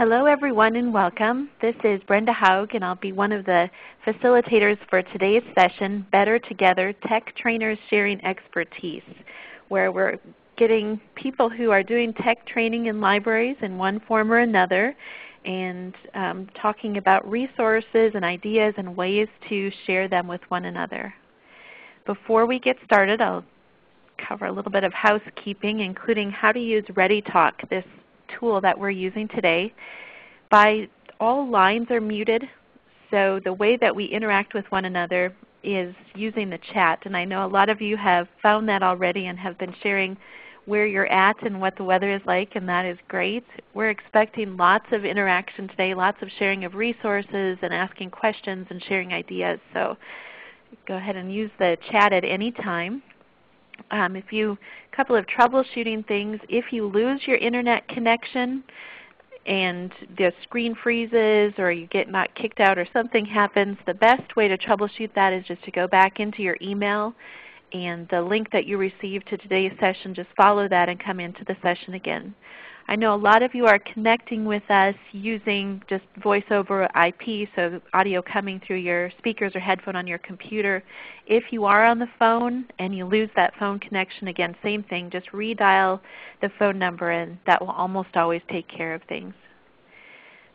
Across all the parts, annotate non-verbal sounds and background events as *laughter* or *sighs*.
Hello everyone and welcome. This is Brenda Haug and I'll be one of the facilitators for today's session, Better Together, Tech Trainers Sharing Expertise, where we're getting people who are doing tech training in libraries in one form or another and um, talking about resources and ideas and ways to share them with one another. Before we get started, I'll cover a little bit of housekeeping, including how to use ReadyTalk, this tool that we're using today. By all lines are muted, so the way that we interact with one another is using the chat. And I know a lot of you have found that already and have been sharing where you're at and what the weather is like, and that is great. We're expecting lots of interaction today, lots of sharing of resources and asking questions and sharing ideas. So go ahead and use the chat at any time. Um, if you, a couple of troubleshooting things, if you lose your Internet connection and the screen freezes or you get not kicked out or something happens, the best way to troubleshoot that is just to go back into your email and the link that you received to today's session, just follow that and come into the session again. I know a lot of you are connecting with us using just voice over IP, so audio coming through your speakers or headphone on your computer. If you are on the phone and you lose that phone connection, again, same thing, just redial the phone number and that will almost always take care of things.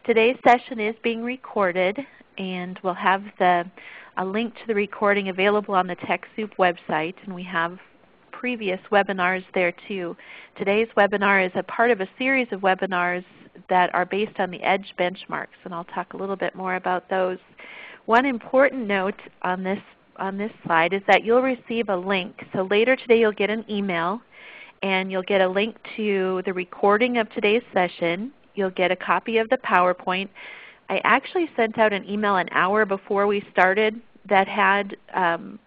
Today's session is being recorded and we'll have the, a link to the recording available on the TechSoup website and we have previous webinars there too. Today's webinar is a part of a series of webinars that are based on the EDGE benchmarks, and I'll talk a little bit more about those. One important note on this, on this slide is that you'll receive a link. So later today you'll get an email and you'll get a link to the recording of today's session. You'll get a copy of the PowerPoint. I actually sent out an email an hour before we started that had um,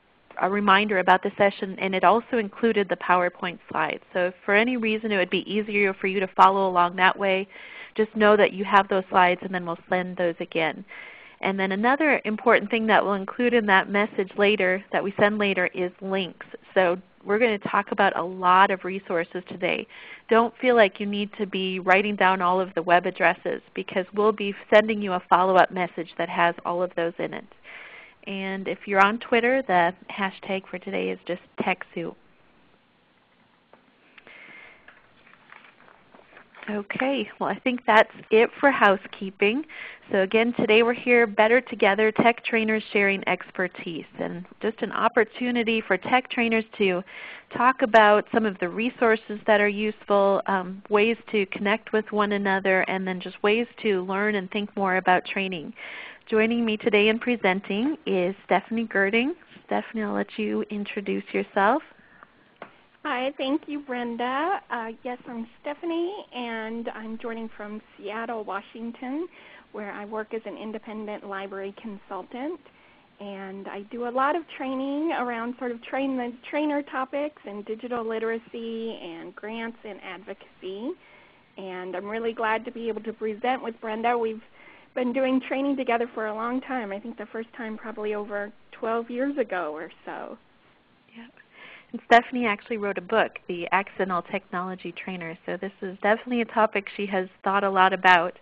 a reminder about the session, and it also included the PowerPoint slides. So for any reason it would be easier for you to follow along that way, just know that you have those slides and then we'll send those again. And then another important thing that we'll include in that message later, that we send later, is links. So we're going to talk about a lot of resources today. Don't feel like you need to be writing down all of the web addresses because we'll be sending you a follow-up message that has all of those in it. And if you're on Twitter, the hashtag for today is just TechSoup. Okay, well I think that's it for housekeeping. So again, today we're here better together, tech trainers sharing expertise. And just an opportunity for tech trainers to talk about some of the resources that are useful, um, ways to connect with one another, and then just ways to learn and think more about training. Joining me today in presenting is Stephanie Gerding. Stephanie, I'll let you introduce yourself. Hi, thank you Brenda. Uh, yes, I'm Stephanie and I'm joining from Seattle, Washington where I work as an independent library consultant. And I do a lot of training around sort of train the trainer topics and digital literacy and grants and advocacy. And I'm really glad to be able to present with Brenda. We've been doing training together for a long time. I think the first time probably over 12 years ago or so. Yep. And Stephanie actually wrote a book, The Accidental Technology Trainer. So this is definitely a topic she has thought a lot about.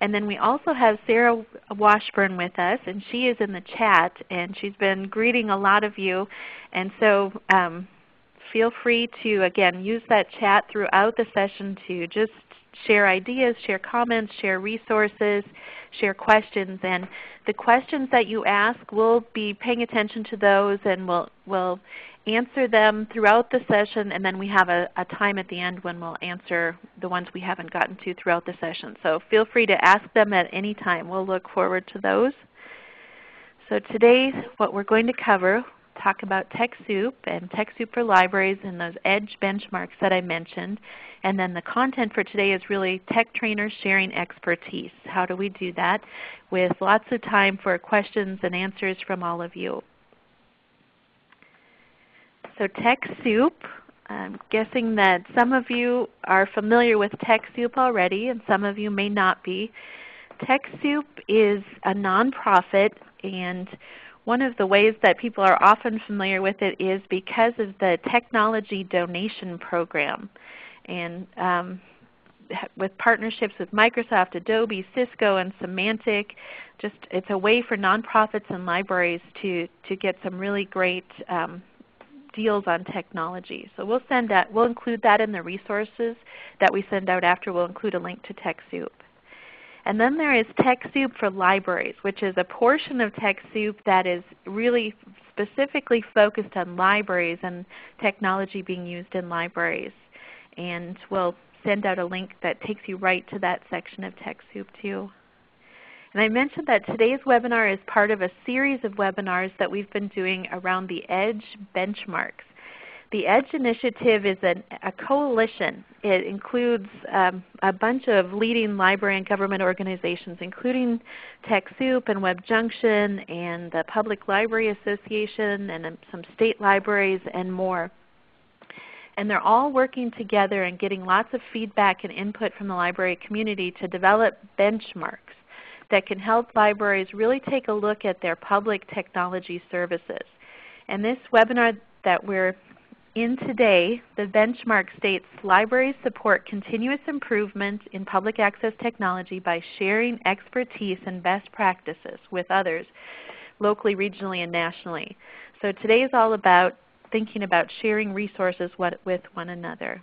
And then we also have Sarah Washburn with us, and she is in the chat, and she's been greeting a lot of you. And so um, feel free to, again, use that chat throughout the session to just share ideas, share comments, share resources, share questions. And the questions that you ask, we'll be paying attention to those and we'll, we'll answer them throughout the session and then we have a, a time at the end when we'll answer the ones we haven't gotten to throughout the session. So feel free to ask them at any time. We'll look forward to those. So today what we're going to cover, talk about TechSoup and TechSoup for libraries and those EDGE benchmarks that I mentioned. And then the content for today is really tech trainers sharing expertise. How do we do that? With lots of time for questions and answers from all of you. So TechSoup, I'm guessing that some of you are familiar with TechSoup already and some of you may not be. TechSoup is a nonprofit and one of the ways that people are often familiar with it is because of the Technology Donation Program. And um, with partnerships with Microsoft, Adobe, Cisco, and Symantec. Just it's a way for nonprofits and libraries to to get some really great um, deals on technology. So we'll send that. We'll include that in the resources that we send out after. We'll include a link to TechSoup. And then there is TechSoup for libraries, which is a portion of TechSoup that is really specifically focused on libraries and technology being used in libraries. And we'll send out a link that takes you right to that section of TechSoup too. And I mentioned that today's webinar is part of a series of webinars that we've been doing around the EDGE benchmarks. The EDGE initiative is an, a coalition. It includes um, a bunch of leading library and government organizations, including TechSoup and WebJunction and the Public Library Association and um, some state libraries and more. And they're all working together and getting lots of feedback and input from the library community to develop benchmarks that can help libraries really take a look at their public technology services. And this webinar that we're in today, the benchmark states libraries support continuous improvement in public access technology by sharing expertise and best practices with others locally, regionally, and nationally. So today is all about thinking about sharing resources with one another.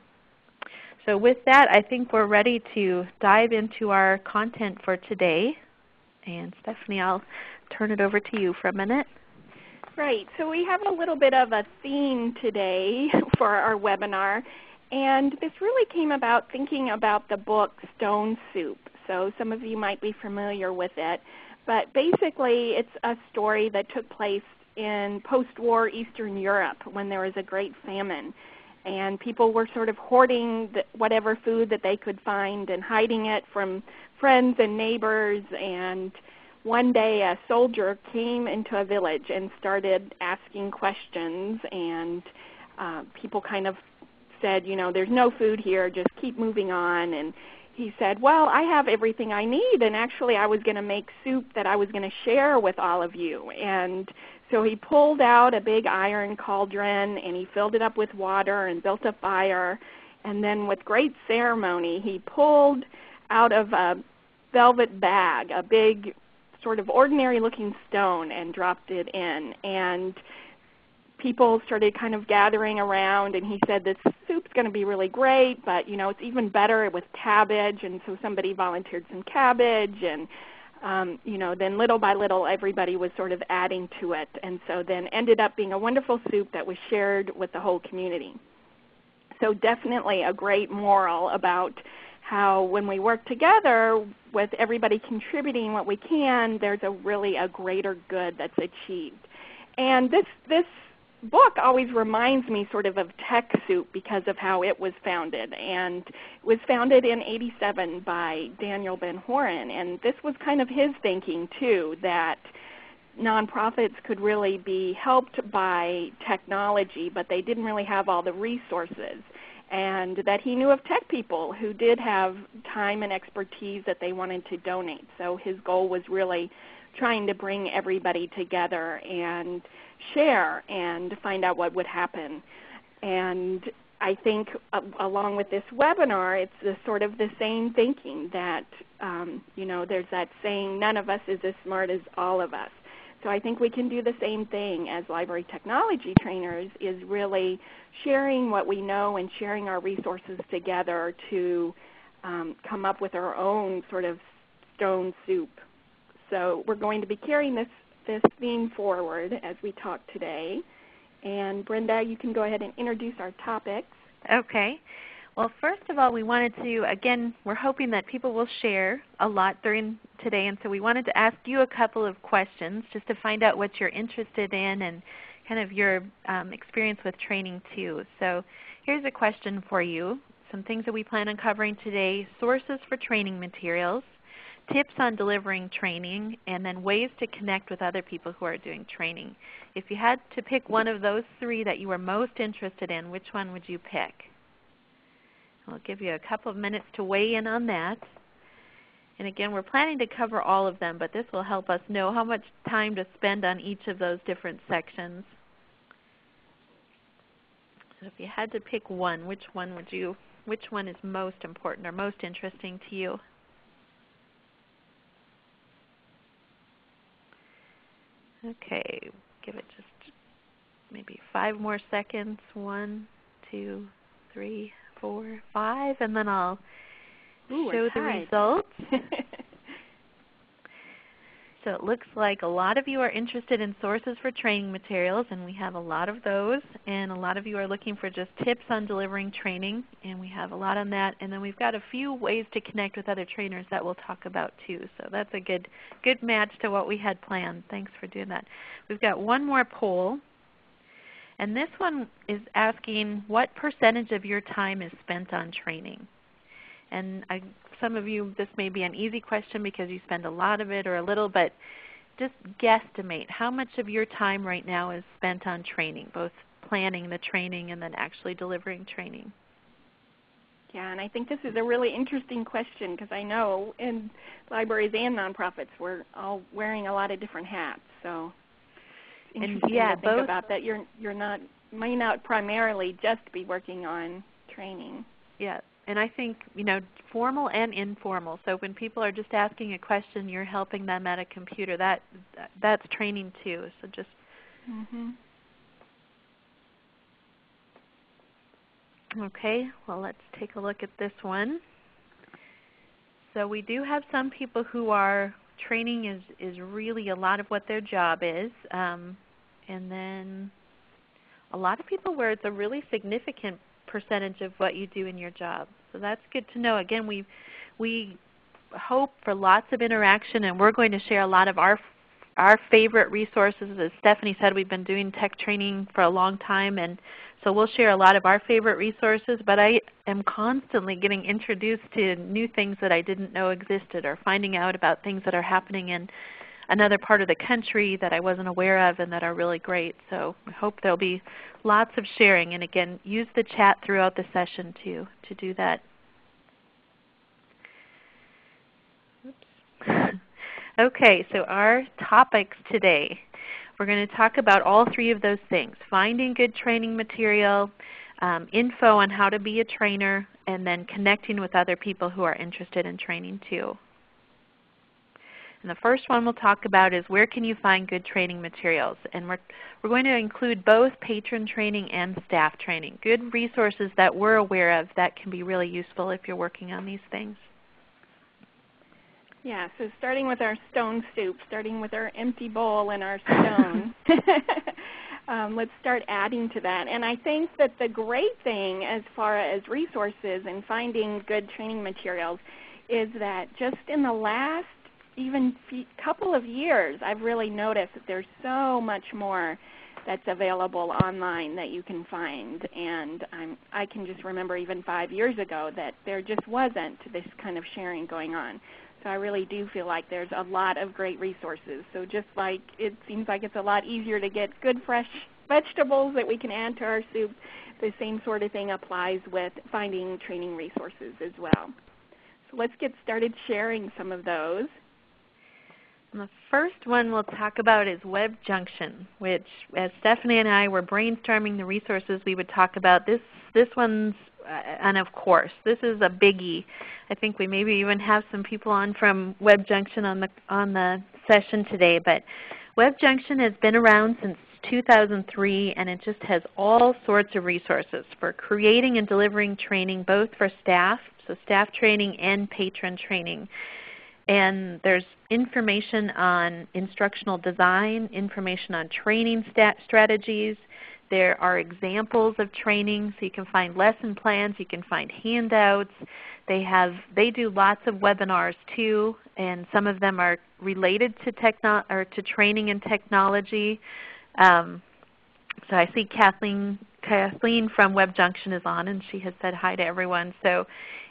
So with that, I think we're ready to dive into our content for today. And Stephanie, I'll turn it over to you for a minute. Right. So we have a little bit of a theme today *laughs* for our webinar. And this really came about thinking about the book Stone Soup. So some of you might be familiar with it. But basically it's a story that took place in post-war Eastern Europe when there was a great famine. And people were sort of hoarding whatever food that they could find and hiding it from friends and neighbors and one day a soldier came into a village and started asking questions and uh, people kind of said, you know, there's no food here, just keep moving on. And he said, well, I have everything I need, and actually I was going to make soup that I was going to share with all of you. And so he pulled out a big iron cauldron, and he filled it up with water and built a fire. And then with great ceremony, he pulled out of a velvet bag a big sort of ordinary looking stone and dropped it in. And people started kind of gathering around and he said this soup's going to be really great, but you know it's even better with cabbage. And so somebody volunteered some cabbage and um, you know, then little by little everybody was sort of adding to it. And so then ended up being a wonderful soup that was shared with the whole community. So definitely a great moral about how when we work together with everybody contributing what we can, there's a really a greater good that's achieved. And this, this book always reminds me sort of of TechSoup because of how it was founded. And it was founded in 87 by Daniel Ben-Horin. And this was kind of his thinking too, that nonprofits could really be helped by technology, but they didn't really have all the resources and that he knew of tech people who did have time and expertise that they wanted to donate. So his goal was really trying to bring everybody together and share and find out what would happen. And I think uh, along with this webinar, it's the, sort of the same thinking that, um, you know, there's that saying, none of us is as smart as all of us. So I think we can do the same thing as library technology trainers is really sharing what we know and sharing our resources together to um, come up with our own sort of stone soup. So we're going to be carrying this, this theme forward as we talk today. And Brenda, you can go ahead and introduce our topics. Okay. Well, first of all, we wanted to, again, we're hoping that people will share a lot during today, and so we wanted to ask you a couple of questions just to find out what you're interested in and kind of your um, experience with training too. So here's a question for you. Some things that we plan on covering today, sources for training materials, tips on delivering training, and then ways to connect with other people who are doing training. If you had to pick one of those three that you were most interested in, which one would you pick? I'll give you a couple of minutes to weigh in on that. And again, we're planning to cover all of them, but this will help us know how much time to spend on each of those different sections. So if you had to pick one, which one would you which one is most important or most interesting to you? Okay, give it just maybe five more seconds. One, two, three, four, five, and then I'll Ooh, show the results. *laughs* So it looks like a lot of you are interested in sources for training materials, and we have a lot of those. And a lot of you are looking for just tips on delivering training, and we have a lot on that. And then we've got a few ways to connect with other trainers that we'll talk about too. So that's a good, good match to what we had planned. Thanks for doing that. We've got one more poll. And this one is asking what percentage of your time is spent on training? And I some of you, this may be an easy question because you spend a lot of it or a little, but just guesstimate how much of your time right now is spent on training, both planning the training and then actually delivering training. Yeah, and I think this is a really interesting question because I know in libraries and nonprofits we're all wearing a lot of different hats. So interesting yeah, to think both, about that. You're you're not may not primarily just be working on training. Yeah, and I think you know formal and informal. So when people are just asking a question, you're helping them at a computer. That that's training too. So just. Mm-hmm. Okay, well let's take a look at this one. So we do have some people who are training is is really a lot of what their job is, um, and then a lot of people where it's a really significant percentage of what you do in your job. So that's good to know. Again, we, we hope for lots of interaction and we're going to share a lot of our, our favorite resources. As Stephanie said, we've been doing tech training for a long time and so we'll share a lot of our favorite resources, but I am constantly getting introduced to new things that I didn't know existed or finding out about things that are happening in another part of the country that I wasn't aware of and that are really great. So I hope there will be lots of sharing. And again, use the chat throughout the session to, to do that. *laughs* okay, so our topics today. We're going to talk about all three of those things, finding good training material, um, info on how to be a trainer, and then connecting with other people who are interested in training too. And the first one we'll talk about is where can you find good training materials. And we're, we're going to include both patron training and staff training, good resources that we're aware of that can be really useful if you're working on these things. Yeah, so starting with our stone soup, starting with our empty bowl and our *laughs* stone. *laughs* um, let's start adding to that. And I think that the great thing as far as resources and finding good training materials is that just in the last even couple of years, I've really noticed that there's so much more that's available online that you can find. And I'm, I can just remember even five years ago that there just wasn't this kind of sharing going on. So I really do feel like there's a lot of great resources. So just like it seems like it's a lot easier to get good fresh *laughs* vegetables that we can add to our soup, the same sort of thing applies with finding training resources as well. So let's get started sharing some of those. And the first one we'll talk about is WebJunction, which as Stephanie and I were brainstorming the resources we would talk about, this, this one's, and of course, this is a biggie. I think we maybe even have some people on from WebJunction on the, on the session today. But WebJunction has been around since 2003 and it just has all sorts of resources for creating and delivering training both for staff, so staff training and patron training. And there's information on instructional design, information on training strategies. There are examples of training, so you can find lesson plans, you can find handouts. They have they do lots of webinars too, and some of them are related to techno or to training and technology. Um, so I see Kathleen Kathleen from WebJunction is on, and she has said hi to everyone. So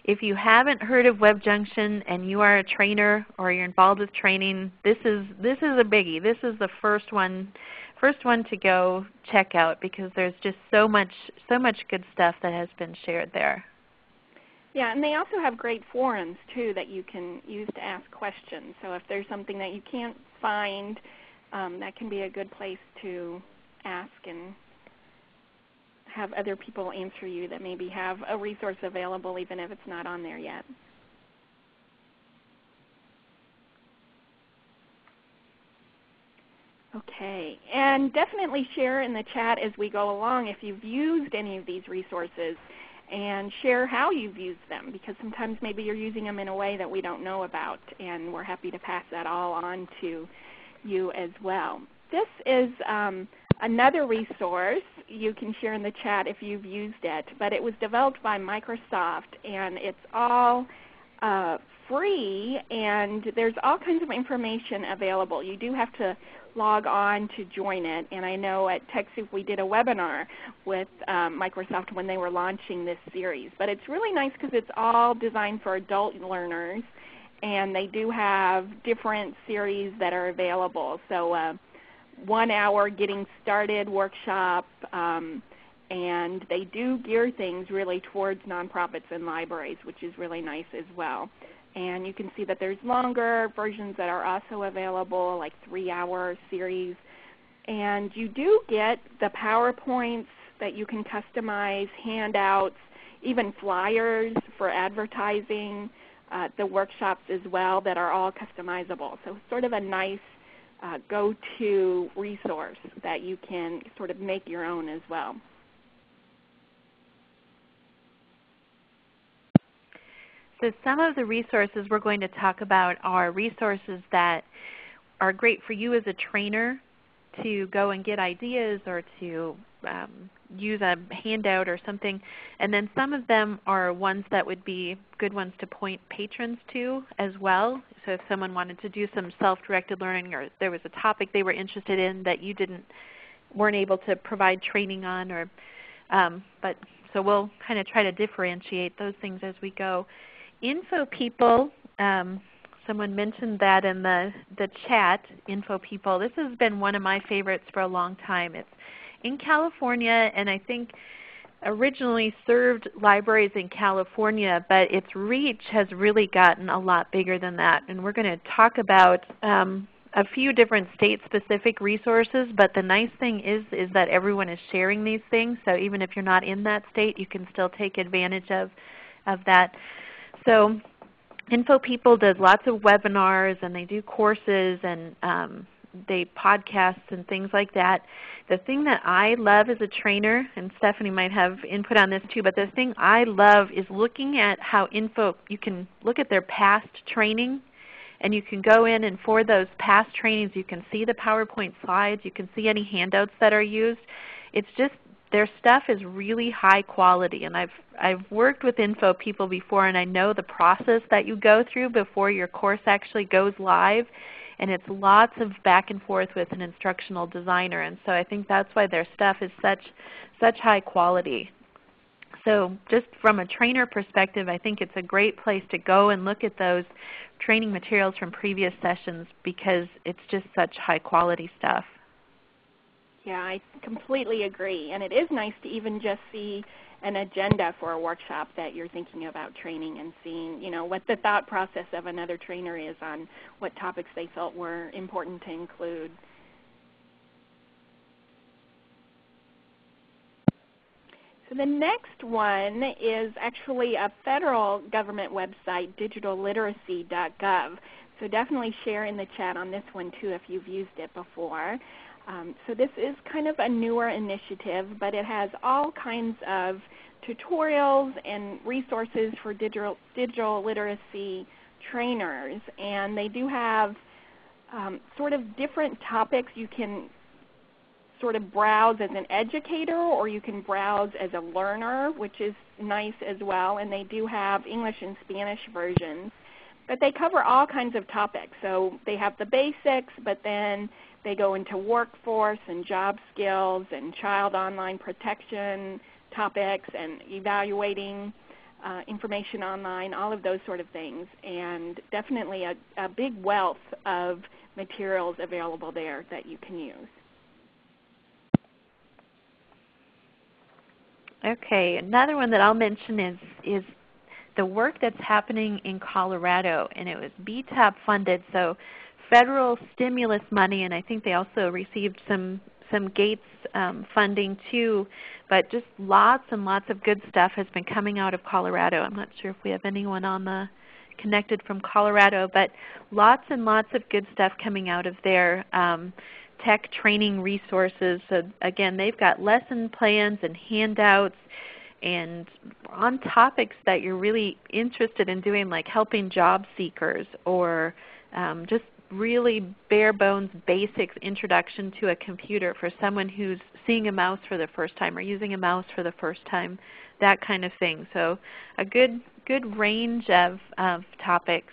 if you haven't heard of WebJunction and you are a trainer or you're involved with training, this is, this is a biggie. This is the first one, first one to go check out because there's just so much, so much good stuff that has been shared there. Yeah, and they also have great forums too that you can use to ask questions. So if there's something that you can't find, um, that can be a good place to ask and have other people answer you that maybe have a resource available even if it's not on there yet. Okay, and definitely share in the chat as we go along if you've used any of these resources and share how you've used them because sometimes maybe you're using them in a way that we don't know about and we're happy to pass that all on to you as well. This is um, another resource you can share in the chat if you've used it, but it was developed by Microsoft and it's all uh, free and there's all kinds of information available. You do have to log on to join it. And I know at TechSoup we did a webinar with um, Microsoft when they were launching this series. But it's really nice because it's all designed for adult learners. And they do have different series that are available. So uh, one hour getting started workshop. Um, and they do gear things really towards nonprofits and libraries, which is really nice as well. And you can see that there's longer versions that are also available, like 3-hour series. And you do get the PowerPoints that you can customize, handouts, even flyers for advertising, uh, the workshops as well that are all customizable. So it's sort of a nice uh, go-to resource that you can sort of make your own as well. So some of the resources we're going to talk about are resources that are great for you as a trainer to go and get ideas or to um, use a handout or something. And then some of them are ones that would be good ones to point patrons to as well. So if someone wanted to do some self-directed learning or there was a topic they were interested in that you didn't weren't able to provide training on or um, but so we'll kind of try to differentiate those things as we go InfoPeople, um, someone mentioned that in the, the chat, InfoPeople. This has been one of my favorites for a long time. It's in California and I think originally served libraries in California, but its reach has really gotten a lot bigger than that. And we're going to talk about um, a few different state-specific resources, but the nice thing is, is that everyone is sharing these things. So even if you're not in that state, you can still take advantage of, of that. So InfoPeople does lots of webinars and they do courses and um, they podcasts and things like that. The thing that I love as a trainer, and Stephanie might have input on this too, but the thing I love is looking at how info, you can look at their past training and you can go in and for those past trainings you can see the PowerPoint slides, you can see any handouts that are used. It's just their stuff is really high quality. And I've, I've worked with InfoPeople before and I know the process that you go through before your course actually goes live. And it's lots of back and forth with an instructional designer. And so I think that's why their stuff is such, such high quality. So just from a trainer perspective, I think it's a great place to go and look at those training materials from previous sessions because it's just such high quality stuff. Yeah, I completely agree. And it is nice to even just see an agenda for a workshop that you're thinking about training and seeing you know, what the thought process of another trainer is on what topics they felt were important to include. So the next one is actually a federal government website, digitalliteracy.gov. So definitely share in the chat on this one too if you've used it before. Um, so this is kind of a newer initiative, but it has all kinds of tutorials and resources for digital, digital literacy trainers. And they do have um, sort of different topics you can sort of browse as an educator or you can browse as a learner, which is nice as well. And they do have English and Spanish versions. But they cover all kinds of topics. So they have the basics, but then they go into workforce and job skills and child online protection topics and evaluating uh, information online, all of those sort of things. And definitely a, a big wealth of materials available there that you can use. Okay, another one that I'll mention is, is the work that's happening in Colorado, and it was BTOP funded. So federal stimulus money, and I think they also received some, some Gates um, funding too, but just lots and lots of good stuff has been coming out of Colorado. I'm not sure if we have anyone on the connected from Colorado, but lots and lots of good stuff coming out of there. Um, tech training resources. So again, they've got lesson plans and handouts and on topics that you're really interested in doing like helping job seekers or um, just really bare bones basics introduction to a computer for someone who's seeing a mouse for the first time or using a mouse for the first time, that kind of thing. So a good, good range of, of topics.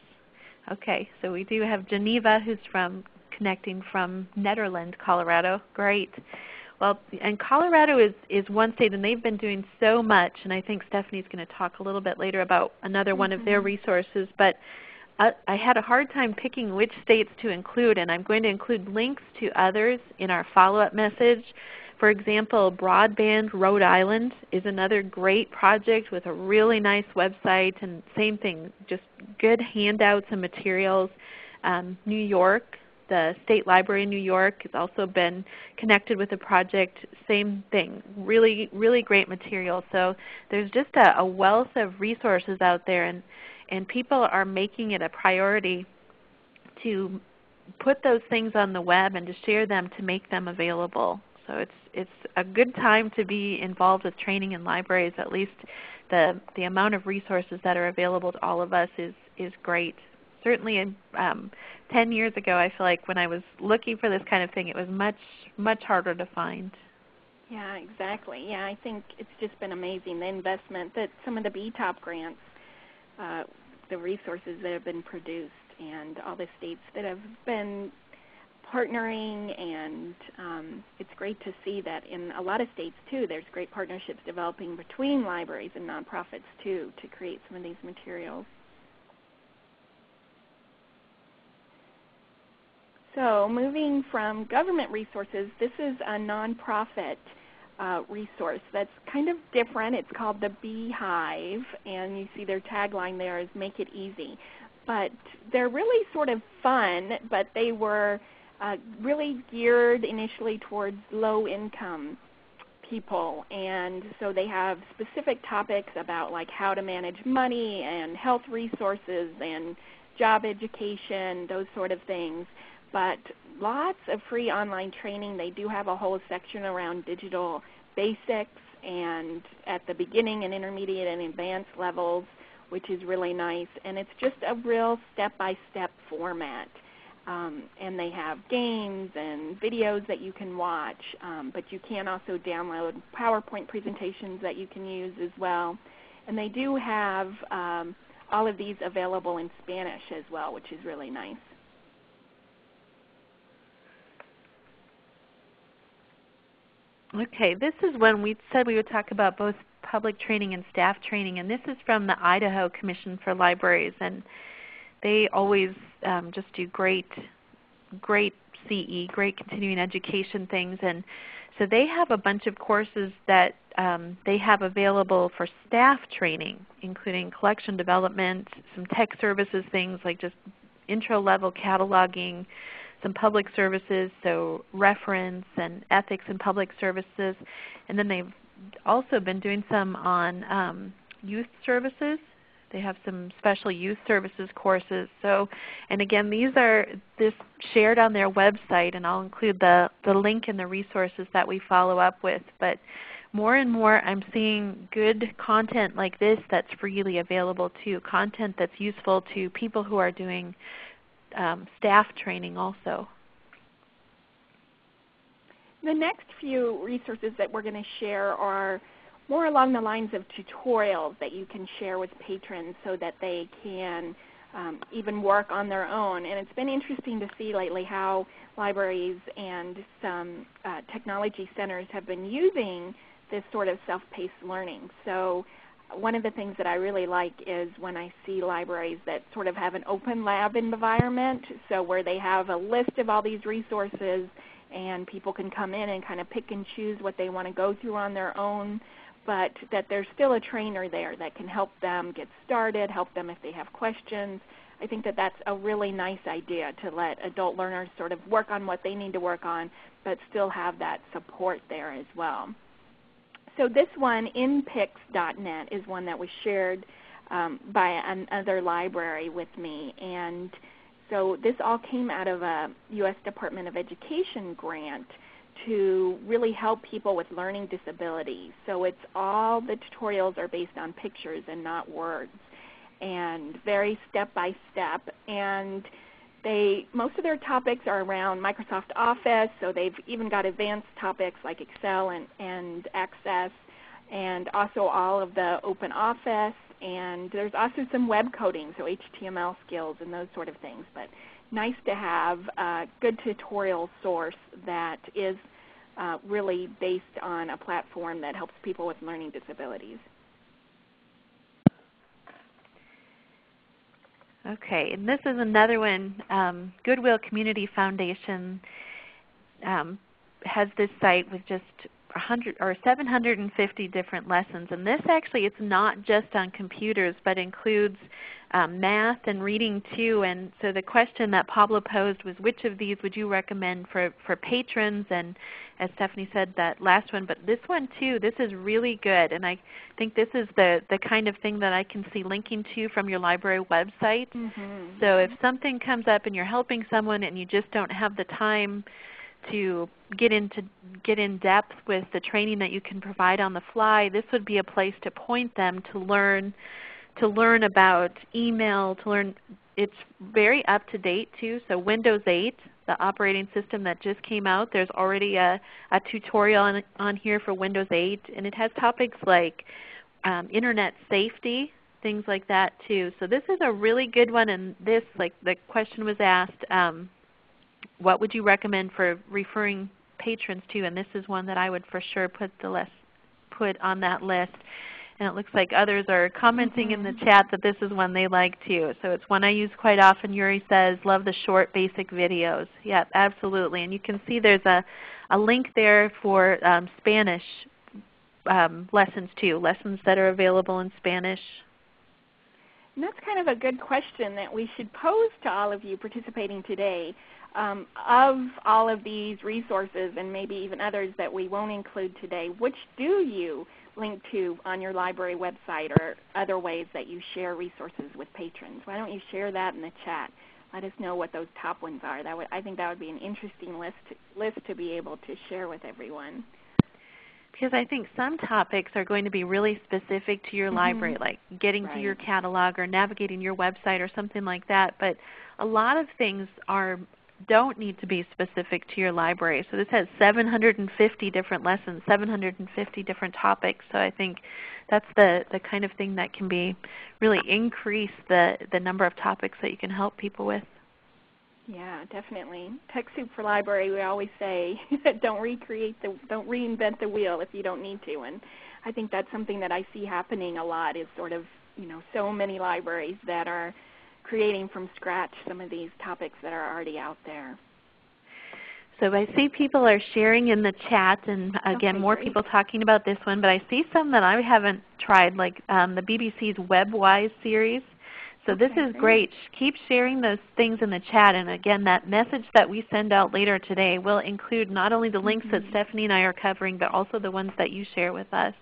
Okay, so we do have Geneva who's from connecting from Nederland, Colorado. Great. Well, and Colorado is, is one state, and they've been doing so much, and I think Stephanie's going to talk a little bit later about another mm -hmm. one of their mm-hmm. resources. But I, had a hard time picking which states to include, and I'm going to include links to others in our follow-up message. For example, Broadband Rhode Island is another great project with a really nice website, and same thing, just good handouts and materials. Um, New York the State Library in New York has also been connected with the project. Same thing, really, really great material. So there's just a, a wealth of resources out there, and, and people are making it a priority to put those things on the web and to share them to make them available. So it's, it's a good time to be involved with training in libraries. At least the, the amount of resources that are available to all of us is, is great certainly um, 10 years ago, I feel like when I was looking for this kind of thing, it was much, much harder to find. Yeah, exactly. Yeah, I think it's just been amazing, the investment that some of the BTOP grants, uh, the resources that have been produced, and all the states that have been partnering and um, it's great to see that in a lot of states too there's great partnerships developing between libraries and nonprofits too to create some of these materials. So moving from government resources, this is a nonprofit uh, resource that's kind of different. It's called the Beehive, and you see their tagline there is "Make It Easy." But they're really sort of fun, but they were uh, really geared initially towards low-income people, and so they have specific topics about like how to manage money and health resources and job education, those sort of things but lots of free online training. They do have a whole section around digital basics and at the beginning and intermediate and advanced levels, which is really nice. And it's just a real step-by-step format. Um, and they have games and videos that you can watch, um, but you can also download PowerPoint presentations that you can use as well. And they do have um, all of these available in Spanish as well, which is really nice. Okay, this is when we said we would talk about both public training and staff training, and this is from the Idaho Commission for Libraries, and they always um, just do great, great CE, great continuing education things, and so they have a bunch of courses that um, they have available for staff training, including collection development, some tech services things like just intro level cataloging, some public services, so reference and ethics in public services. And then they've also been doing some on um, youth services. They have some special youth services courses. So, and again, these are this shared on their website, and I'll include the, the link in the resources that we follow up with. But more and more I'm seeing good content like this that's freely available too, content that's useful to people who are doing um, staff training also. The next few resources that we're going to share are more along the lines of tutorials that you can share with patrons so that they can um, even work on their own. And it's been interesting to see lately how libraries and some uh, technology centers have been using this sort of self-paced learning. So one of the things that I really like is when I see libraries that sort of have an open lab environment, so where they have a list of all these resources and people can come in and kind of pick and choose what they want to go through on their own. but that there's still a trainer there that can help them get started, help them if they have questions. I think that that's a really nice idea to let adult learners sort of work on what they need to work on, but still have that support there as well. So this one, inpics.net, is one that was shared um, by another library with me. And so this all came out of a U.S. Department of Education grant to really help people with learning disabilities. So it's all the tutorials are based on pictures and not words and very step by step. And they most of their topics are around Microsoft Office, so they've even got advanced topics like Excel and, and Access, and also all of the Open Office. And there's also some web coding, so HTML skills and those sort of things. But nice to have a good tutorial source that is uh, really based on a platform that helps people with learning disabilities. Okay, and this is another one. Um, Goodwill Community Foundation um, has this site with just 100 or 750 different lessons. And this actually it's not just on computers, but includes um, math and reading too. And so the question that Pablo posed was which of these would you recommend for, for patrons? And as Stephanie said, that last one, but this one too, this is really good. And I think this is the, the kind of thing that I can see linking to from your library website. Mm -hmm. So if something comes up and you're helping someone and you just don't have the time to get into get in depth with the training that you can provide on the fly, this would be a place to point them to learn to learn about email, to learn it's very up to date too. So Windows 8, the operating system that just came out, there's already a, a tutorial on, on here for Windows 8 and it has topics like um, internet safety, things like that too. So this is a really good one and this, like the question was asked, um, what would you recommend for referring patrons to? And this is one that I would for sure put the list, put on that list. And it looks like others are commenting mm -hmm. in the mm-hmm. chat that this is one they like too. So it's one I use quite often. Yuri says, love the short basic videos. Yeah, absolutely. And you can see there's a, a link there for um, Spanish um, lessons too, lessons that are available in Spanish. And that's kind of a good question that we should pose to all of you participating today um, of all of these resources and maybe even others that we won't include today, which do you link to on your library website or other ways that you share resources with patrons? Why don't you share that in the chat? Let us know what those top ones are. That would, I think that would be an interesting list to, list to be able to share with everyone. Because I think some topics are going to be really specific to your mm -hmm. library, like getting right. to your catalog or navigating your website or something like that. But a lot of things are don't need to be specific to your library. So this has 750 different lessons, 750 different topics. So I think that's the, the kind of thing that can be really increase the, the number of topics that you can help people with. Yeah, definitely. TechSoup for Library, we always say, *laughs* don't recreate the, don't reinvent the wheel if you don't need to. And I think that's something that I see happening a lot is sort of, you know, so many libraries that are creating from scratch some of these topics that are already out there. So I see people are sharing in the chat, and again, okay, more great. people talking about this one, but I see some that I haven't tried, like um, the BBC's WebWise series. So okay, this is great. Keep sharing those things in the chat. And again, that message that we send out later today will include not only the links mm -hmm. that mm-hmm. Stephanie and I are covering, but also the ones that you share with us.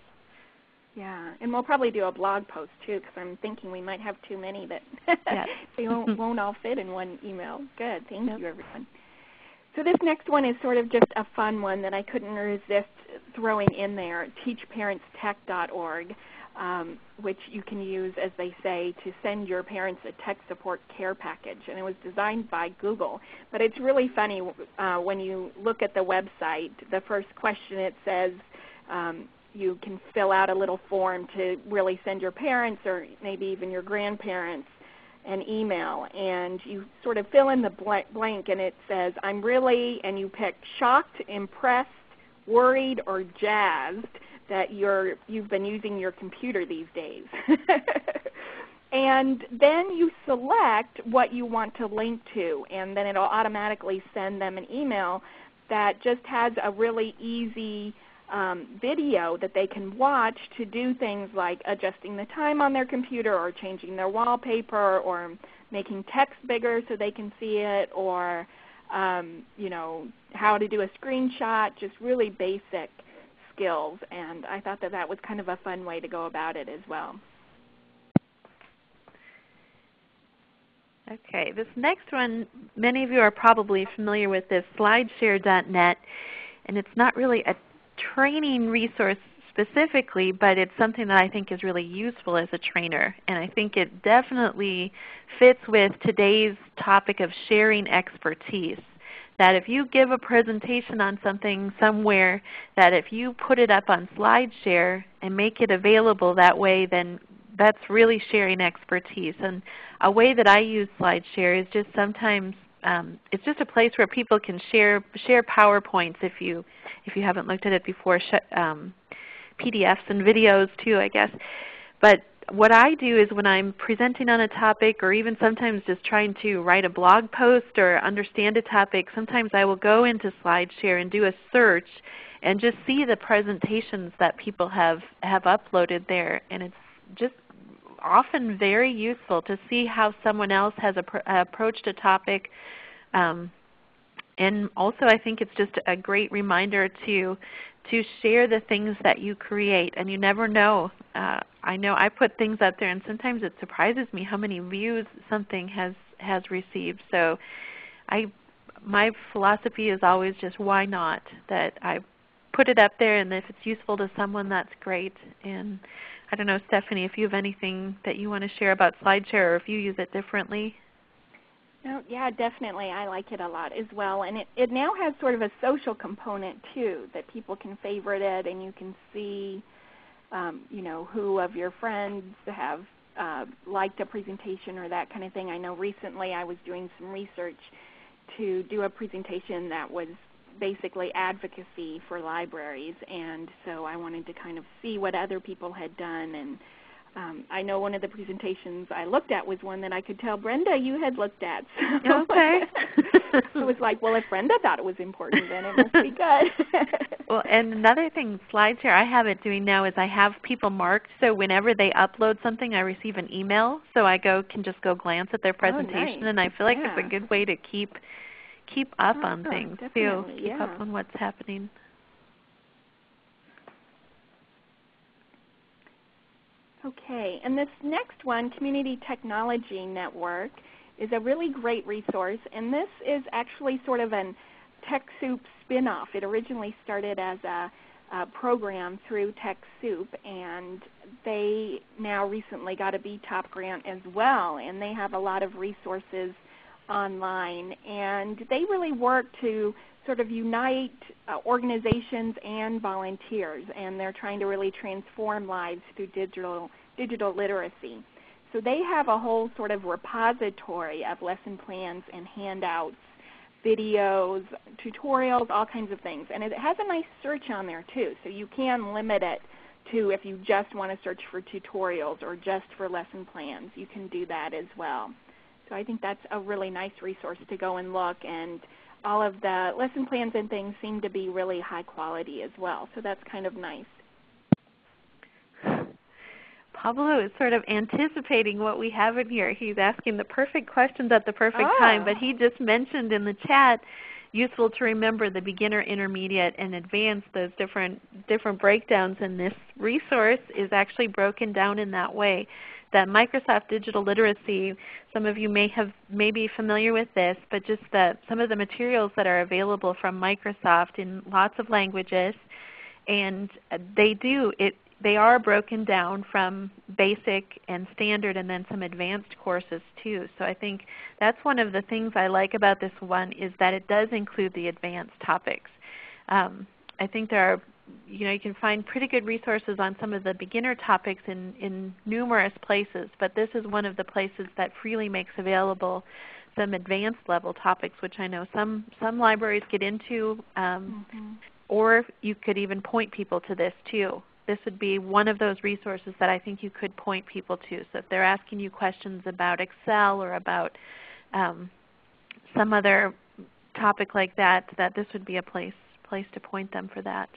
Yeah, and we'll probably do a blog post too because I'm thinking we might have too many that *laughs* they won't, won't all fit in one email. Good, thank yep. you everyone. So this next one is sort of just a fun one that I couldn't resist throwing in there, teachparentstech.org, um, which you can use, as they say, to send your parents a tech support care package. And it was designed by Google. But it's really funny uh, when you look at the website, the first question it says, um, you can fill out a little form to really send your parents or maybe even your grandparents an email and you sort of fill in the blank and it says I'm really and you pick shocked, impressed, worried or jazzed that you're you've been using your computer these days. *laughs* and then you select what you want to link to and then it'll automatically send them an email that just has a really easy um, video that they can watch to do things like adjusting the time on their computer or changing their wallpaper or making text bigger so they can see it or um, you know how to do a screenshot, just really basic skills. And I thought that that was kind of a fun way to go about it as well. Okay, this next one, many of you are probably familiar with this, slideshare.net. And it's not really a training resource specifically, but it's something that I think is really useful as a trainer. And I think it definitely fits with today's topic of sharing expertise. That if you give a presentation on something somewhere, that if you put it up on SlideShare and make it available that way, then that's really sharing expertise. And a way that I use SlideShare is just sometimes um, it's just a place where people can share share PowerPoints if you if you haven't looked at it before. Um, PDFs and videos too, I guess. But what I do is when I'm presenting on a topic or even sometimes just trying to write a blog post or understand a topic, sometimes I will go into SlideShare and do a search and just see the presentations that people have, have uploaded there. And it's just often very useful to see how someone else has approached a topic. Um, and also I think it's just a great reminder to to share the things that you create. And you never know. Uh, I know I put things out there and sometimes it surprises me how many views something has, has received. So I, my philosophy is always just why not? That I put it up there and if it's useful to someone that's great. And I don't know Stephanie if you have anything that you want to share about SlideShare or if you use it differently. No, yeah, definitely. I like it a lot as well. And it, it now has sort of a social component too, that people can favorite it and you can see um, you know, who of your friends have uh, liked a presentation or that kind of thing. I know recently I was doing some research to do a presentation that was basically advocacy for libraries and so I wanted to kind of see what other people had done and um, I know one of the presentations I looked at was one that I could tell Brenda you had looked at. *laughs* So okay. *laughs* it was like, well, if Brenda thought it was important, then it must be good. *laughs* well, and another thing, SlideShare, I have it doing now is I have people marked so whenever they upload something, I receive an email. So I go can just go glance at their presentation, oh, nice. and I feel like yeah. it's a good way to keep keep up oh, on things too. Keep yeah. up on what's happening. Okay, and this next one, Community Technology Network, is a really great resource. And this is actually sort of an TechSoup spin-off. It originally started as a, a program through TechSoup, and they now recently got a BTOP grant as well. And they have a lot of resources online. And they really work to sort of unite uh, organizations and volunteers, and they're trying to really transform lives through digital, digital literacy. So they have a whole sort of repository of lesson plans and handouts, videos, tutorials, all kinds of things. And it has a nice search on there too, so you can limit it to if you just want to search for tutorials or just for lesson plans, you can do that as well. So I think that's a really nice resource to go and look and all of the lesson plans and things seem to be really high quality as well. So that's kind of nice. *sighs* Pablo is sort of anticipating what we have in here. He's asking the perfect questions at the perfect ah. time, but he just mentioned in the chat useful to remember the beginner, intermediate, and advanced, those different, different breakdowns, and this resource is actually broken down in that way that Microsoft Digital Literacy, some of you may have may be familiar with this, but just the, some of the materials that are available from Microsoft in lots of languages, and they do it. They are broken down from basic and standard and then some advanced courses too. So I think that's one of the things I like about this one is that it does include the advanced topics. Um, I think there are you know, you can find pretty good resources on some of the beginner topics in, in numerous places, but this is one of the places that freely makes available some advanced level topics, which I know some, some libraries get into, um, mm-hmm. or you could even point people to this too. This would be one of those resources that I think you could point people to. So if they're asking you questions about Excel or about um, some other topic like that, that this would be a place, place to point them for that.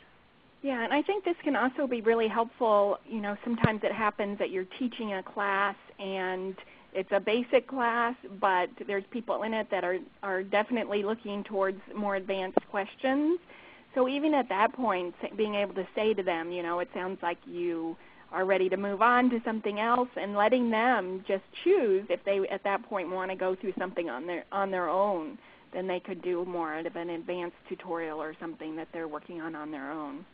Yeah, and I think this can also be really helpful. You know, sometimes it happens that you're teaching a class and it's a basic class, but there's people in it that are, are definitely looking towards more advanced questions. So even at that point, being able to say to them, you know, it sounds like you are ready to move on to something else and letting them just choose if they at that point want to go through something on their on their own then they could do more of an advanced tutorial or something that they're working on on their own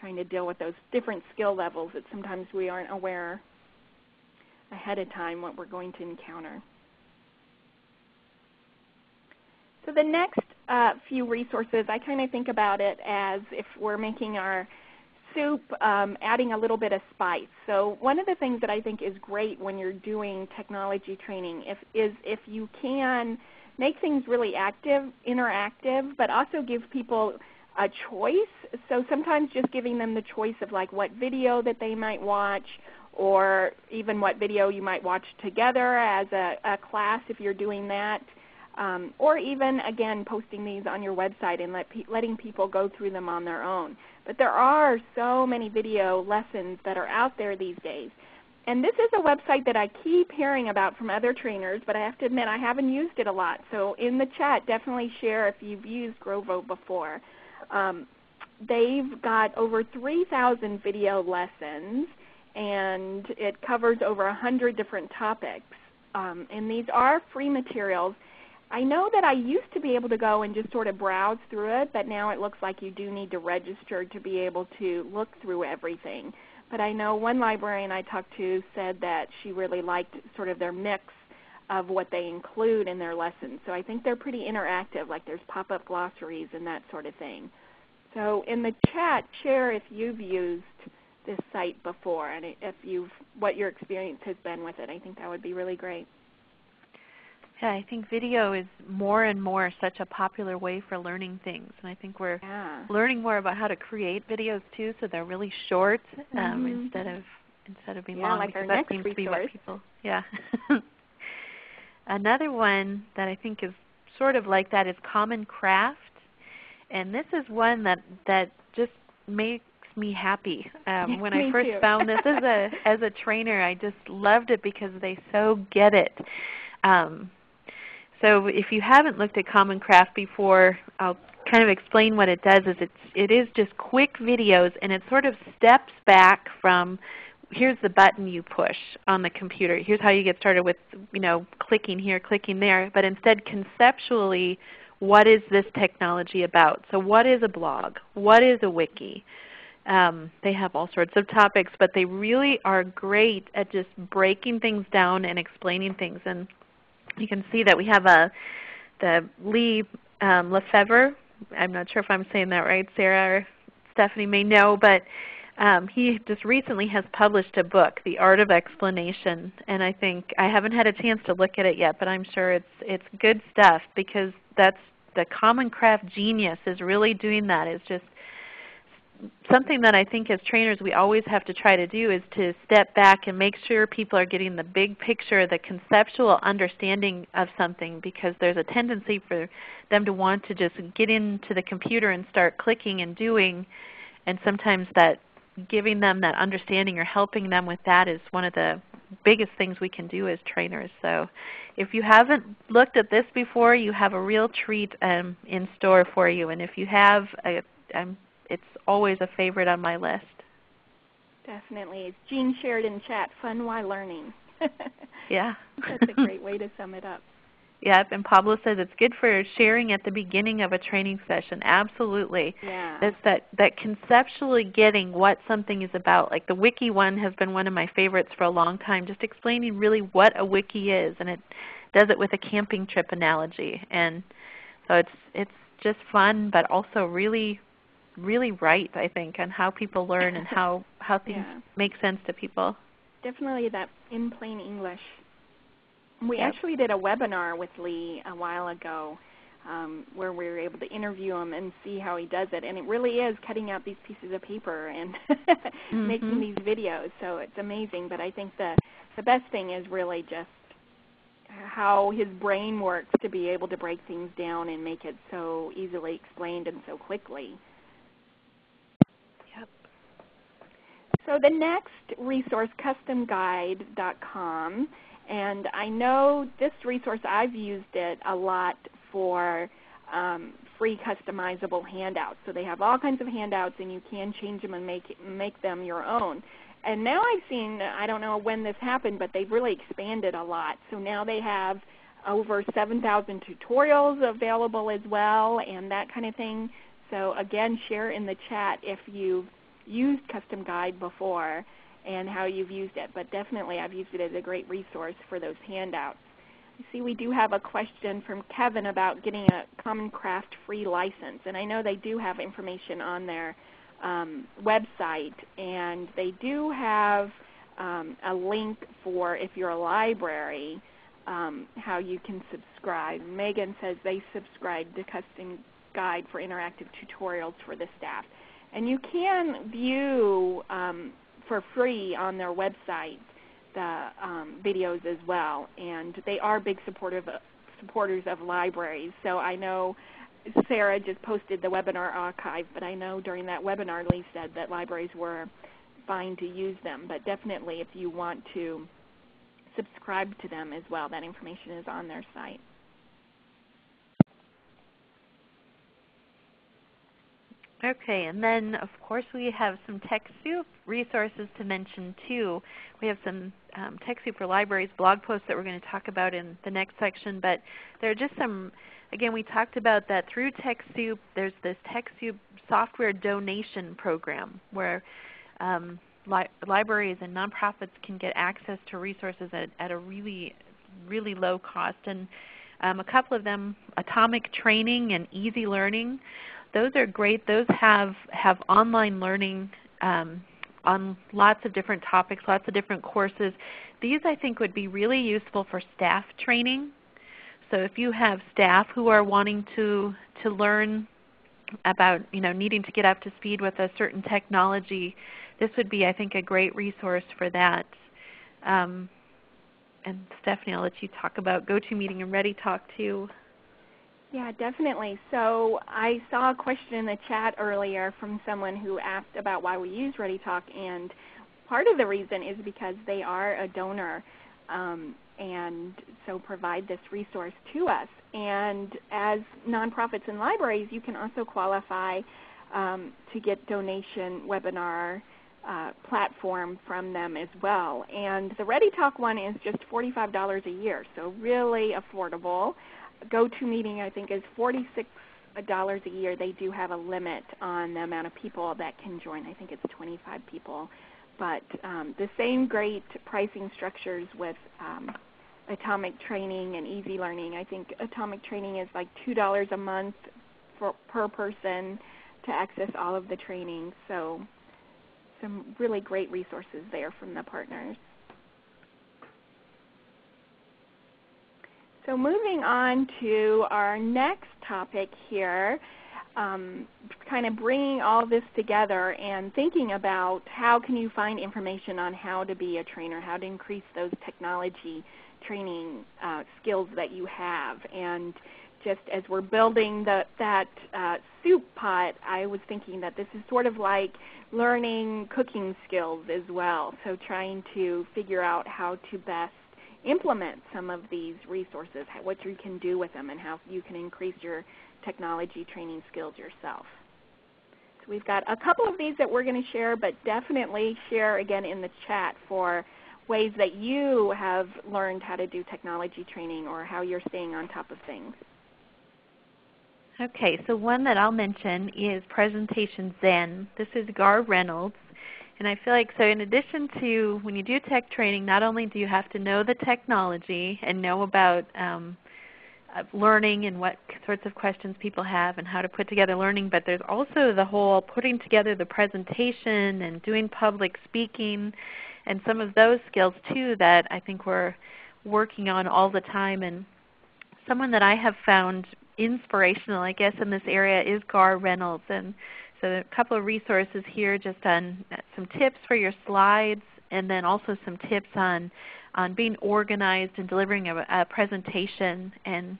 trying to deal with those different skill levels that sometimes we aren't aware ahead of time what we're going to encounter. So the next uh, few resources, I kind of think about it as if we're making our soup, um, adding a little bit of spice. So one of the things that I think is great when you're doing technology training if, is if you can make things really active, interactive, but also give people a choice. So sometimes just giving them the choice of like what video that they might watch or even what video you might watch together as a, a class if you're doing that. Um, or even, again, posting these on your website and let pe letting people go through them on their own. But there are so many video lessons that are out there these days. And this is a website that I keep hearing about from other trainers, but I have to admit I haven't used it a lot. So in the chat, definitely share if you've used Grovo before. Um, they've got over 3,000 video lessons, and it covers over 100 different topics. Um, and these are free materials. I know that I used to be able to go and just sort of browse through it, but now it looks like you do need to register to be able to look through everything. But I know one librarian I talked to said that she really liked sort of their mix of what they include in their lessons. So I think they're pretty interactive, like there's pop-up glossaries and that sort of thing. So in the chat, share if you've used this site before and if you've what your experience has been with it. I think that would be really great. Yeah, I think video is more and more such a popular way for learning things. And I think we're yeah. learning more about how to create videos too so they're really short um, mm -hmm. instead of instead of being yeah, long like because that seems resource. to be what people yeah. *laughs* Another one that I think is sort of like that is Common Craft. And this is one that, that just makes me happy. Um, when me I first too. found this as a, *laughs* as a trainer, I just loved it because they so get it. Um, so if you haven't looked at Common Craft before, I'll kind of explain what it does. Is it's, it is just quick videos and it sort of steps back from here's the button you push on the computer. Here's how you get started with you know, clicking here, clicking there. But instead conceptually, what is this technology about? So what is a blog? What is a wiki? Um, they have all sorts of topics, but they really are great at just breaking things down and explaining things. And you can see that we have a the Lee um, LeFever. I'm not sure if I'm saying that right. Sarah or Stephanie may know, but um, he just recently has published a book, The Art of Explanation, and I think I haven't had a chance to look at it yet, but I'm sure it's it's good stuff because that's the Common Craft genius is really doing that. Is just something that I think as trainers we always have to try to do is to step back and make sure people are getting the big picture, the conceptual understanding of something because there's a tendency for them to want to just get into the computer and start clicking and doing and sometimes that giving them that understanding or helping them with that is one of the biggest things we can do as trainers. So if you haven't looked at this before, you have a real treat um, in store for you. And if you have, it's always a favorite on my list. Definitely. It's Jean shared in chat, fun while learning. *laughs* yeah. That's a great way to sum it up. Yep, and Pablo says it's good for sharing at the beginning of a training session. Absolutely. Yeah. That's that, that conceptually getting what something is about. Like the wiki one has been one of my favorites for a long time, just explaining really what a wiki is. And it does it with a camping trip analogy. And so it's, it's just fun, but also really, really right, I think, on how people learn and how, how *laughs* things yeah. make sense to people. Definitely that in plain English we Yep. actually did a webinar with Lee a while ago um, where we were able to interview him and see how he does it. And it really is cutting out these pieces of paper and *laughs* making Mhm. these videos. So it's amazing. But I think the, the best thing is really just how his brain works to be able to break things down and make it so easily explained and so quickly. Yep. So the next resource, customguide.com, and I know this resource, I've used it a lot for um, free customizable handouts. So they have all kinds of handouts and you can change them and make, make them your own. And now I've seen, I don't know when this happened, but they've really expanded a lot. So now they have over 7,000 tutorials available as well and that kind of thing. So again, share in the chat if you've used Custom Guide before and how you've used it. But definitely I've used it as a great resource for those handouts. I see we do have a question from Kevin about getting a Common Craft free license. And I know they do have information on their um, website. And they do have um, a link for if you're a library, um, how you can subscribe. Megan says they subscribe to Custom Guide for interactive tutorials for the staff. And you can view um, for free on their website the um, videos as well. And they are big supportive, supporters of libraries. So I know Sarah just posted the webinar archive, but I know during that webinar Lee said that libraries were fine to use them. But definitely if you want to subscribe to them as well, that information is on their site. Okay, and then of course we have some TechSoup resources to mention too. We have some um, TechSoup for Libraries blog posts that we're going to talk about in the next section, but there are just some, again we talked about that through TechSoup there's this TechSoup software donation program where um, li libraries and nonprofits can get access to resources at, at a really, really low cost. And um, a couple of them, Atomic Training and Easy Learning, those are great. Those have, have online learning um, on lots of different topics, lots of different courses. These I think would be really useful for staff training. So if you have staff who are wanting to, to learn about you know, needing to get up to speed with a certain technology, this would be I think a great resource for that. Um, and Stephanie, I'll let you talk about GoToMeeting and ReadyTalk too. Yeah, definitely. So I saw a question in the chat earlier from someone who asked about why we use ReadyTalk, and part of the reason is because they are a donor um, and so provide this resource to us. And as nonprofits and libraries, you can also qualify um, to get donation webinar uh, platform from them as well. And the ReadyTalk one is just $45 a year, so really affordable. GoToMeeting I think is 46 dollars a year. They do have a limit on the amount of people that can join. I think it's 25 people. But um, the same great pricing structures with um, Atomic Training and Easy Learning. I think Atomic Training is like $2 a month for, per person to access all of the training. So some really great resources there from the partners. So moving on to our next topic here, um, kind of bringing all this together and thinking about how can you find information on how to be a trainer, how to increase those technology training uh, skills that you have. And just as we're building the, that uh, soup pot, I was thinking that this is sort of like learning cooking skills as well. So trying to figure out how to best implement some of these resources, what you can do with them, and how you can increase your technology training skills yourself. So we've got a couple of these that we're going to share, but definitely share again in the chat for ways that you have learned how to do technology training or how you're staying on top of things. Okay, so one that I'll mention is Presentation Zen. This is Garr Reynolds. And I feel like so in addition to when you do tech training, not only do you have to know the technology and know about um, uh, learning and what sorts of questions people have and how to put together learning, but there's also the whole putting together the presentation and doing public speaking and some of those skills too that I think we're working on all the time. And someone that I have found inspirational, I guess, in this area is Garr Reynolds. And so a couple of resources here just on some tips for your slides and then also some tips on, on being organized and delivering a, a presentation and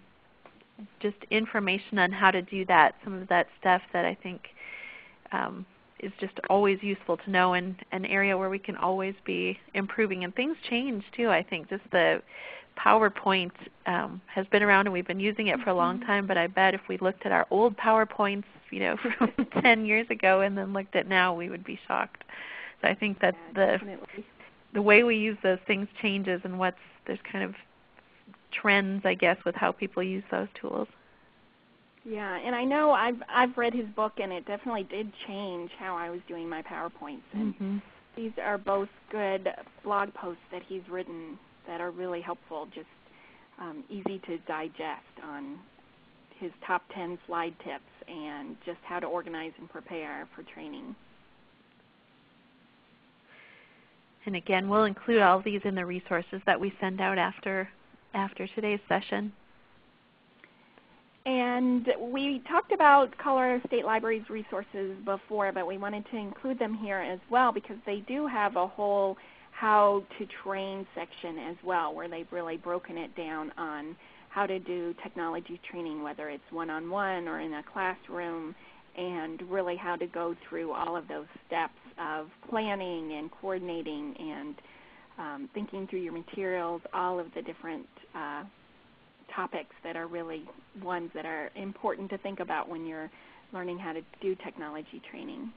just information on how to do that, some of that stuff that I think um, is just always useful to know and an area where we can always be improving. And things change too, I think. Just the PowerPoint um, has been around and we've been using it for a long mm-hmm. time, but I bet if we looked at our old PowerPoints you know, *laughs* from *laughs* 10 years ago and then looked at now, we would be shocked. So I think that yeah, the definitely. the way we use those things changes and what's there's kind of trends I guess with how people use those tools. Yeah, and I know I've I've read his book and it definitely did change how I was doing my PowerPoints. And mm-hmm. these are both good blog posts that he's written that are really helpful, just um, easy to digest on his top 10 slide tips and just how to organize and prepare for training. And again, we'll include all these in the resources that we send out after, after today's session. And we talked about Colorado State Library's resources before, but we wanted to include them here as well because they do have a whole how to train section as well where they've really broken it down on how to do technology training, whether it's one-on-one -on -one or in a classroom, and really how to go through all of those steps of planning and coordinating and um, thinking through your materials, all of the different uh, topics that are really ones that are important to think about when you're learning how to do technology training.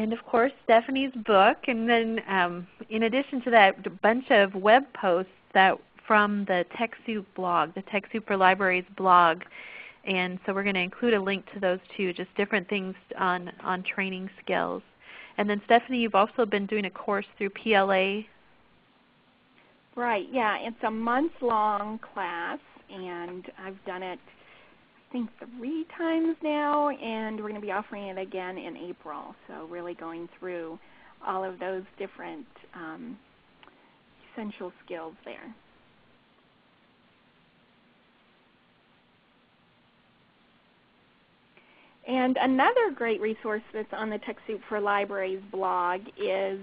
And of course Stephanie's book, and then um, in addition to that, a bunch of web posts that from the TechSoup blog, the TechSoup for Libraries blog. And so we're going to include a link to those too, just different things on, on training skills. And then Stephanie, you've also been doing a course through PLA. Right, yeah. It's a month-long class, and I've done it think three times now, and we're going to be offering it again in April. So really going through all of those different um, essential skills there. And another great resource that's on the TechSoup for Libraries blog is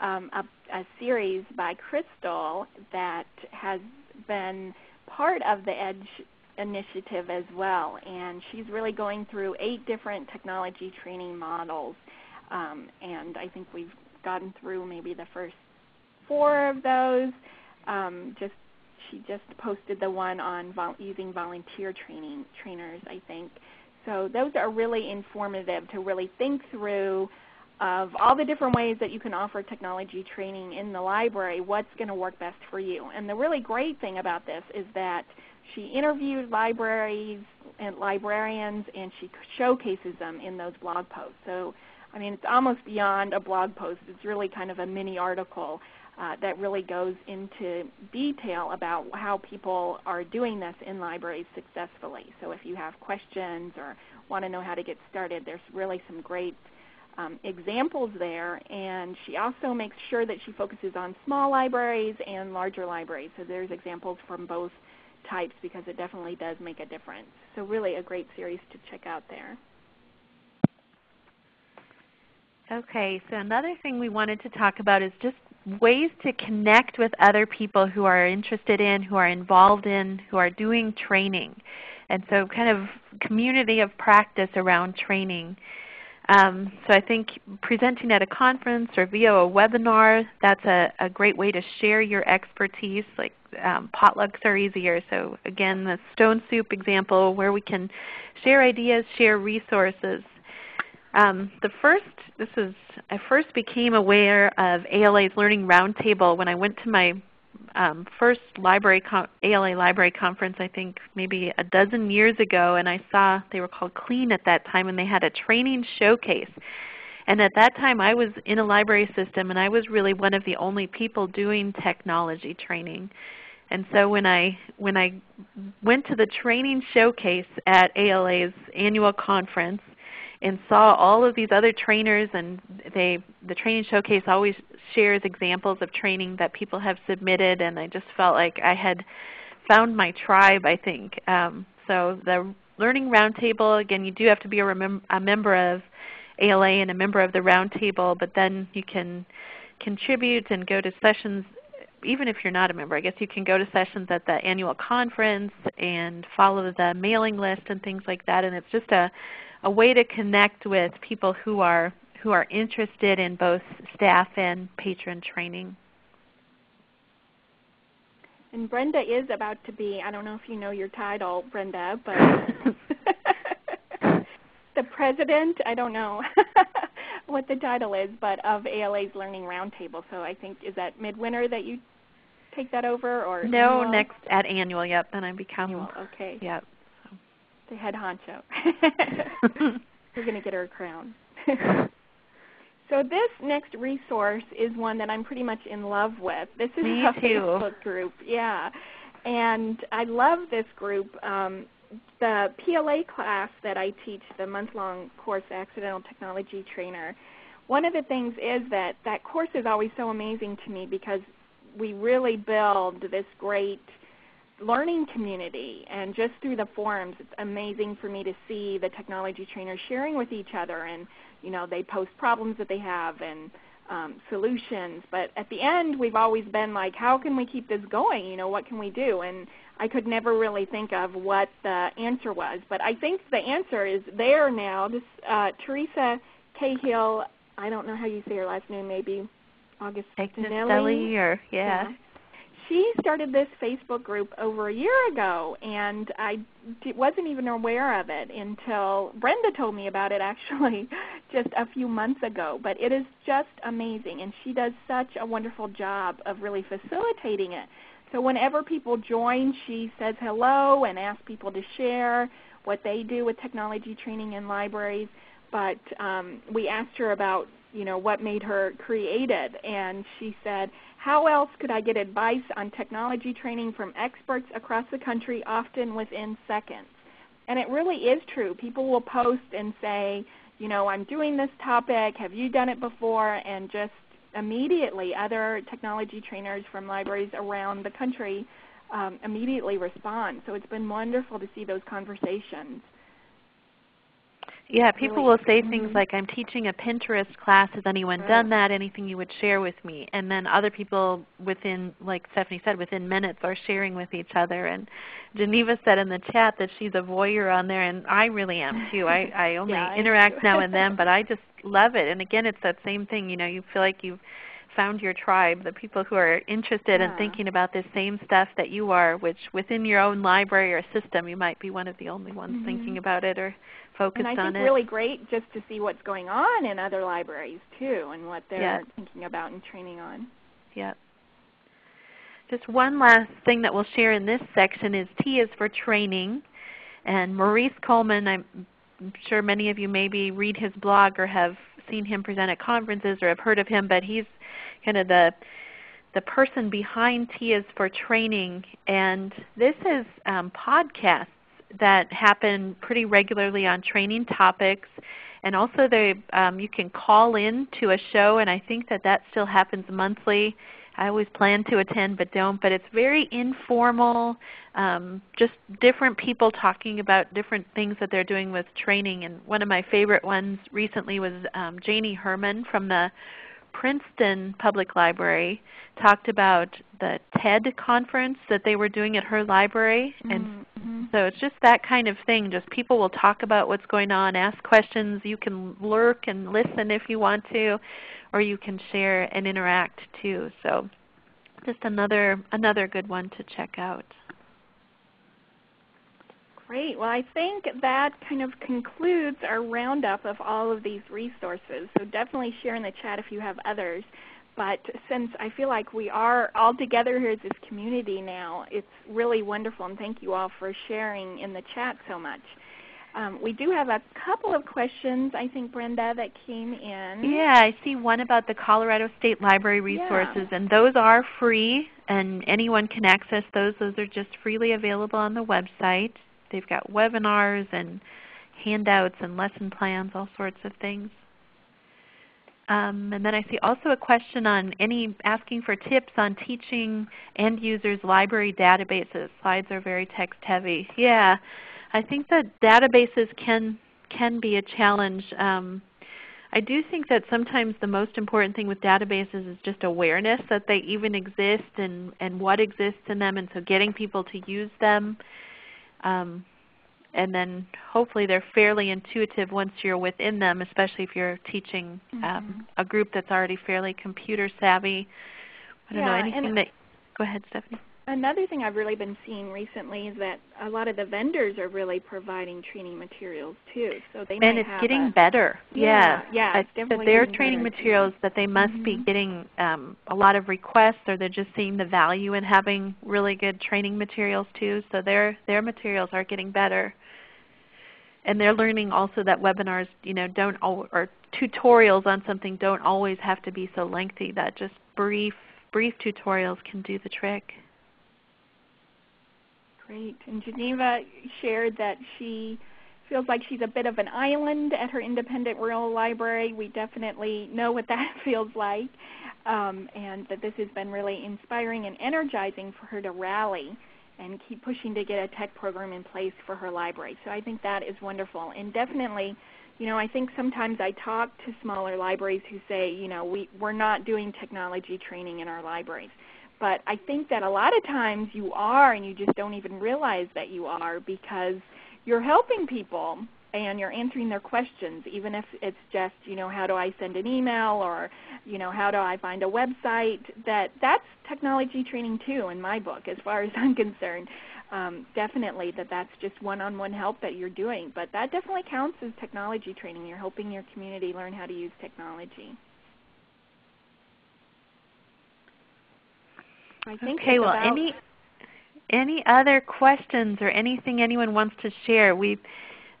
um, a, a, series by Crystal that has been part of the EDGE initiative as well. And she's really going through eight different technology training models. Um, and I think we've gotten through maybe the first four of those. Um, just she just posted the one on vol using volunteer training trainers, I think. So those are really informative to really think through of all the different ways that you can offer technology training in the library, what's going to work best for you. And the really great thing about this is that she interviewed libraries and librarians and she showcases them in those blog posts. So I mean it's almost beyond a blog post. It's really kind of a mini article uh, that really goes into detail about how people are doing this in libraries successfully. So if you have questions or want to know how to get started, there's really some great um, examples there. And she also makes sure that she focuses on small libraries and larger libraries. So there's examples from both types because it definitely does make a difference. So really a great series to check out there. Okay, so another thing we wanted to talk about is just ways to connect with other people who are interested in, who are involved in, who are doing training. And so kind of community of practice around training. Um, so I think presenting at a conference or via a webinar, that's a, a great way to share your expertise. Like um, potlucks are easier. So again, the stone soup example where we can share ideas, share resources. Um, the first, this is, I first became aware of ALA's Learning Roundtable when I went to my um, first library ALA library conference I think maybe a dozen years ago and I saw they were called CLENE at that time and they had a training showcase. And at that time I was in a library system and I was really one of the only people doing technology training. And so when I, when I went to the training showcase at ALA's annual conference and saw all of these other trainers and they, the training showcase always shares examples of training that people have submitted and I just felt like I had found my tribe I think. Um, so the Learning Roundtable, again you do have to be a, a member of ALA and a member of the Roundtable, but then you can contribute and go to sessions even if you're not a member, I guess you can go to sessions at the annual conference and follow the mailing list and things like that. And it's just a, a way to connect with people who are, who are interested in both staff and patron training. And Brenda is about to be, I don't know if you know your title, Brenda, but *laughs* the president, I don't know *laughs* what the title is, but of ALA's Learning Roundtable. So I think, is that midwinter that you take that over? or No, annual? next at annual, yep. Then I become, annual, okay. Yep. The head honcho. *laughs* We're going to get her a crown. *laughs* So this next resource is one that I'm pretty much in love with. This is Me a too. Facebook group, yeah. And I love this group. Um, the PLA class that I teach, the month-long course, Accidental Technology Trainer, one of the things is that that course is always so amazing to me because we really build this great learning community and just through the forums it's amazing for me to see the technology trainers sharing with each other and you know, they post problems that they have and um, solutions. But at the end, we've always been like, how can we keep this going? You know, what can we do? And I could never really think of what the answer was. But I think the answer is there now. This uh, Teresa Cahill, I don't know how you say her last name, maybe August Augustinelli or yeah. yeah she started this Facebook group over a year ago, and I wasn't even aware of it until Brenda told me about it *laughs* actually just a few months ago. But it is just amazing, and she does such a wonderful job of really facilitating it. So whenever people join, she says hello and asks people to share what they do with technology training in libraries. But um, we asked her about you know what made her create it, and she said how else could I get advice on technology training from experts across the country, often within seconds? And it really is true. People will post and say, you know, I'm doing this topic. Have you done it before? And just immediately other technology trainers from libraries around the country um, immediately respond. So it's been wonderful to see those conversations. Yeah, people will say things mm-hmm. like, I'm teaching a Pinterest class. Has anyone done that? Anything you would share with me? And then other people within, like Stephanie said, within minutes are sharing with each other. And Geneva said in the chat that she's a voyeur on there, and I really am too. I, I *laughs* only yeah, interact now and then, but I *laughs* just love it. And again, it's that same thing. You know, you feel like you've found your tribe, the people who are interested yeah. in thinking about the same stuff that you are, which within your own library or system you might be one of the only ones mm-hmm. thinking about it or focused and I think it. really great just to see what's going on in other libraries too and what they're yep. thinking about and training on. Yep. Just one last thing that we'll share in this section is T is for training. And Maurice Coleman, I'm sure many of you maybe read his blog or have seen him present at conferences or have heard of him, but he's kind of the the person behind T is for training. And this is um, podcasts that happen pretty regularly on training topics. And also they, um, you can call in to a show, and I think that that still happens monthly. I always plan to attend but don't. But it's very informal, um, just different people talking about different things that they're doing with training. And one of my favorite ones recently was um, Janie Hermann from the Princeton Public Library talked about the TED conference that they were doing at her library. And mm-hmm. Mm-hmm. so it's just that kind of thing. Just people will talk about what's going on, ask questions. You can lurk and listen if you want to, or you can share and interact too. So just another another good one to check out. Great. Well, I think that kind of concludes our roundup of all of these resources. So definitely share in the chat if you have others. But since I feel like we are all together here as this community now, it's really wonderful, and thank you all for sharing in the chat so much. Um, we do have a couple of questions, I think, Brenda, that came in. Yeah, I see one about the Colorado State Library resources, yeah. and those are free, and anyone can access those. Those are just freely available on the website. They've got webinars and handouts and lesson plans, all sorts of things. Um, and then I see also a question on any asking for tips on teaching end users library databases. Slides are very text heavy. Yeah, I think that databases can can be a challenge. Um, I do think that sometimes the most important thing with databases is just awareness that they even exist and, and what exists in them, and so getting people to use them. Um, and then hopefully they're fairly intuitive once you're within them, especially if you're teaching um, mm -hmm. a group that's already fairly computer savvy. I don't yeah, know, anything that, go ahead Stephanie. Another thing I've really been seeing recently is that a lot of the vendors are really providing training materials too. So they and it's getting a, better. Yeah, yeah. yeah it's that their training materials that they must mm -hmm. be mm-hmm. getting um, a lot of requests, or they're just seeing the value in having really good training materials too. So their their materials are getting better, and they're learning also that webinars, you know, don't or tutorials on something don't always have to be so lengthy. That just brief brief tutorials can do the trick. Great. And Geneva shared that she feels like she's a bit of an island at her independent rural library. We definitely know what that *laughs* feels like, um, and that this has been really inspiring and energizing for her to rally and keep pushing to get a tech program in place for her library. So I think that is wonderful. And definitely, you know, I think sometimes I talk to smaller libraries who say, you know, we, we're not doing technology training in our libraries. But I think that a lot of times you are and you just don't even realize that you are because you're helping people and you're answering their questions even if it's just you know how do i send an email or you know how do i find a website that that's technology training too in my book as far as *laughs* i'm concerned. Um, definitely that that's just one-on-one help that you're doing but that definitely counts as technology training. You're helping your community learn how to use technology. I think okay, well, any any other questions or anything anyone wants to share? We've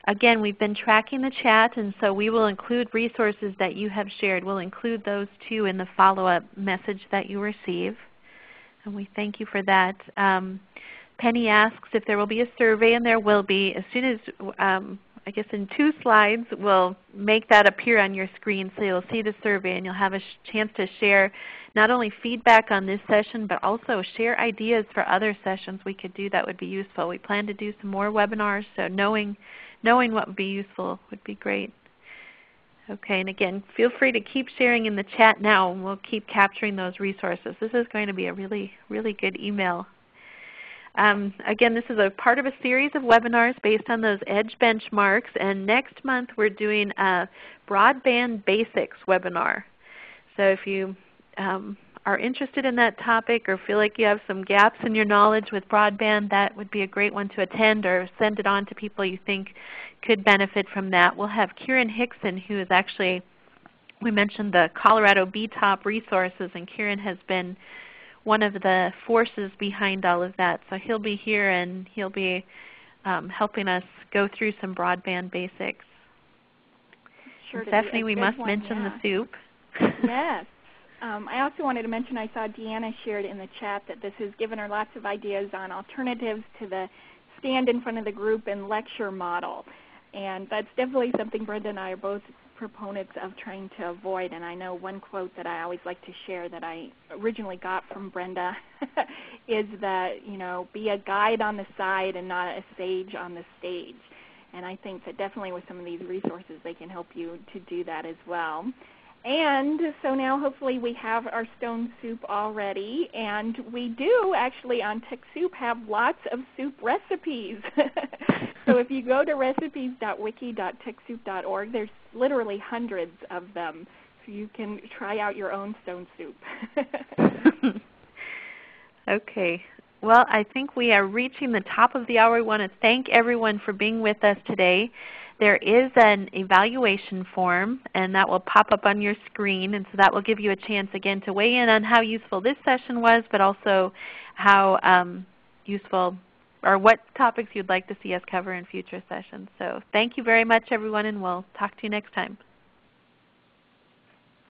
again we've been tracking the chat, and so we will include resources that you have shared. We'll include those too in the follow-up message that you receive, and we thank you for that. Um, Penny asks if there will be a survey, and there will be. As soon as um, I guess in two slides we'll make that appear on your screen so you'll see the survey and you'll have a chance to share not only feedback on this session but also share ideas for other sessions we could do that would be useful. We plan to do some more webinars so knowing, knowing what would be useful would be great. Okay, and again, feel free to keep sharing in the chat now and we'll keep capturing those resources. This is going to be a really, really good email um, again, this is a part of a series of webinars based on those EDGE benchmarks. And next month we're doing a Broadband Basics webinar. So if you um, are interested in that topic or feel like you have some gaps in your knowledge with broadband, that would be a great one to attend or send it on to people you think could benefit from that. We'll have Kieran Hixon who is actually, we mentioned the Colorado BTOP resources and Kieran has been one of the forces behind all of that. So he'll be here and he'll be um, helping us go through some broadband basics. Sure Stephanie, we must one, mention yeah. the soup. yes. *laughs* Um, I also wanted to mention I saw Deanna shared in the chat that this has given her lots of ideas on alternatives to the stand in front of the group and lecture model. And that's definitely something Brenda and I are both proponents of trying to avoid. And I know one quote that I always like to share that I originally got from Brenda *laughs* is that, you know, be a guide on the side and not a sage on the stage. And I think that definitely with some of these resources they can help you to do that as well. And so now hopefully we have our stone soup already. And we do actually on TechSoup have lots of soup recipes. *laughs* so if you go to recipes.wiki.techsoup.org, there's literally hundreds of them. So you can try out your own stone soup. *laughs* okay. Well, I think we are reaching the top of the hour. We want to thank everyone for being with us today. There is an evaluation form, and that will pop up on your screen. And so that will give you a chance again to weigh in on how useful this session was, but also how um, useful or what topics you'd like to see us cover in future sessions. So thank you very much everyone, and we'll talk to you next time.